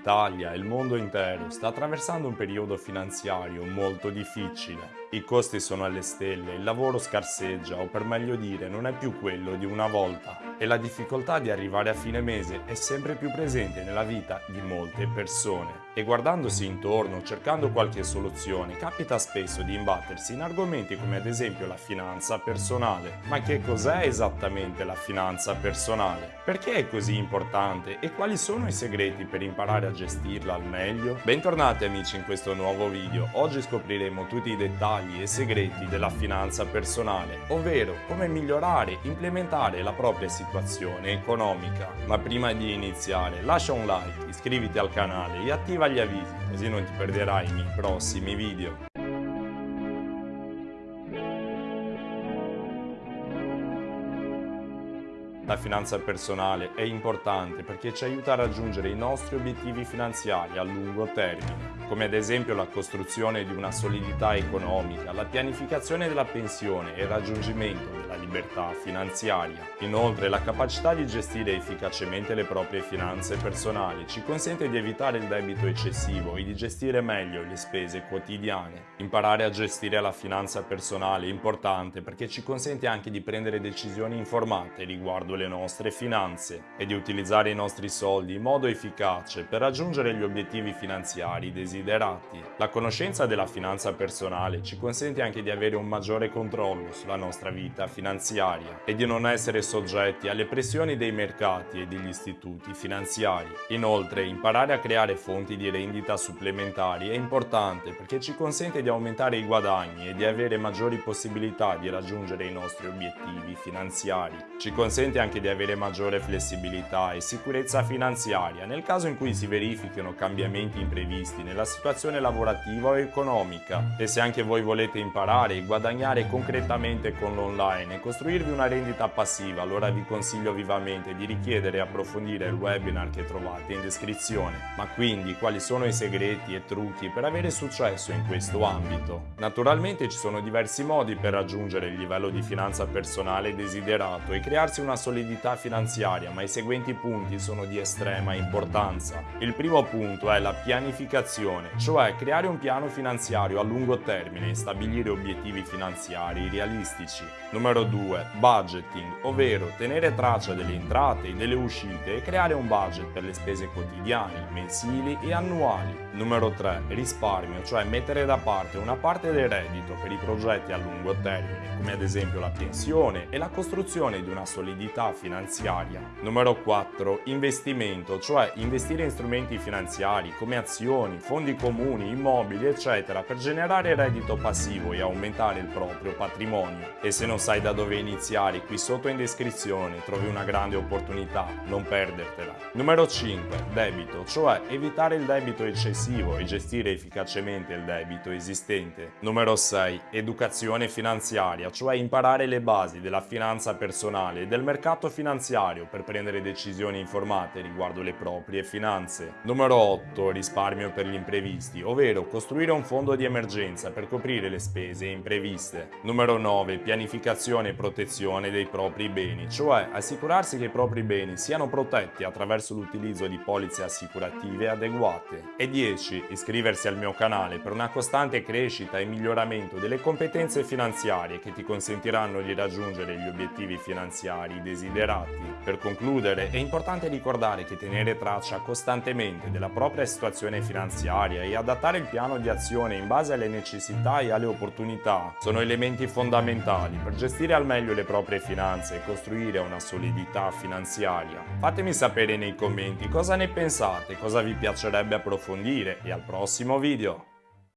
l'Italia e il mondo intero sta attraversando un periodo finanziario molto difficile. I costi sono alle stelle, il lavoro scarseggia o per meglio dire non è più quello di una volta e la difficoltà di arrivare a fine mese è sempre più presente nella vita di molte persone. E guardandosi intorno, cercando qualche soluzione, capita spesso di imbattersi in argomenti come ad esempio la finanza personale. Ma che cos'è esattamente la finanza personale? Perché è così importante e quali sono i segreti per imparare a gestirla al meglio? Bentornati amici in questo nuovo video. Oggi scopriremo tutti i dettagli dettagli e segreti della finanza personale, ovvero come migliorare e implementare la propria situazione economica. Ma prima di iniziare lascia un like, iscriviti al canale e attiva gli avvisi così non ti perderai i miei prossimi video. Finanza personale è importante perché ci aiuta a raggiungere i nostri obiettivi finanziari a lungo termine, come ad esempio la costruzione di una solidità economica, la pianificazione della pensione e il raggiungimento della libertà finanziaria. Inoltre la capacità di gestire efficacemente le proprie finanze personali ci consente di evitare il debito eccessivo e di gestire meglio le spese quotidiane. Imparare a gestire la finanza personale è importante perché ci consente anche di prendere decisioni informate riguardo le nostre finanze e di utilizzare i nostri soldi in modo efficace per raggiungere gli obiettivi finanziari desiderati. La conoscenza della finanza personale ci consente anche di avere un maggiore controllo sulla nostra vita finanziaria e di non essere soggetti alle pressioni dei mercati e degli istituti finanziari. Inoltre, imparare a creare fonti di rendita supplementari è importante perché ci consente di aumentare i guadagni e di avere maggiori possibilità di raggiungere i nostri obiettivi finanziari. Ci consente anche di avere maggiore flessibilità e sicurezza finanziaria nel caso in cui si verifichino cambiamenti imprevisti nella situazione lavorativa o economica. E se anche voi volete imparare e guadagnare concretamente con l'online e costruirvi una rendita passiva, allora vi consiglio vivamente di richiedere e approfondire il webinar che trovate in descrizione. Ma quindi quali sono i segreti e trucchi per avere successo in questo ambito? Naturalmente ci sono diversi modi per raggiungere il livello di finanza personale desiderato e crearsi una solidità solidità finanziaria, ma i seguenti punti sono di estrema importanza. Il primo punto è la pianificazione, cioè creare un piano finanziario a lungo termine e stabilire obiettivi finanziari realistici. Numero 2. Budgeting, ovvero tenere traccia delle entrate e delle uscite e creare un budget per le spese quotidiane, mensili e annuali. Numero 3. Risparmio, cioè mettere da parte una parte del reddito per i progetti a lungo termine, come ad esempio la pensione e la costruzione di una solidità finanziaria. Numero 4. Investimento, cioè investire in strumenti finanziari come azioni, fondi comuni, immobili, eccetera, per generare reddito passivo e aumentare il proprio patrimonio. E se non sai da dove iniziare, qui sotto in descrizione trovi una grande opportunità, non perdertela. Numero 5. Debito, cioè evitare il debito eccessivo e gestire efficacemente il debito esistente. Numero 6. Educazione finanziaria, cioè imparare le basi della finanza personale e del mercato finanziario per prendere decisioni informate riguardo le proprie finanze. Numero 8. Risparmio per gli imprevisti, ovvero costruire un fondo di emergenza per coprire le spese impreviste. Numero 9. Pianificazione e protezione dei propri beni, cioè assicurarsi che i propri beni siano protetti attraverso l'utilizzo di polizze assicurative adeguate. E 10. Iscriversi al mio canale per una costante crescita e miglioramento delle competenze finanziarie che ti consentiranno di raggiungere gli obiettivi finanziari desiderati. Per concludere, è importante ricordare che tenere traccia costantemente della propria situazione finanziaria e adattare il piano di azione in base alle necessità e alle opportunità sono elementi fondamentali per gestire al meglio le proprie finanze e costruire una solidità finanziaria. Fatemi sapere nei commenti cosa ne pensate, cosa vi piacerebbe approfondire e al prossimo video!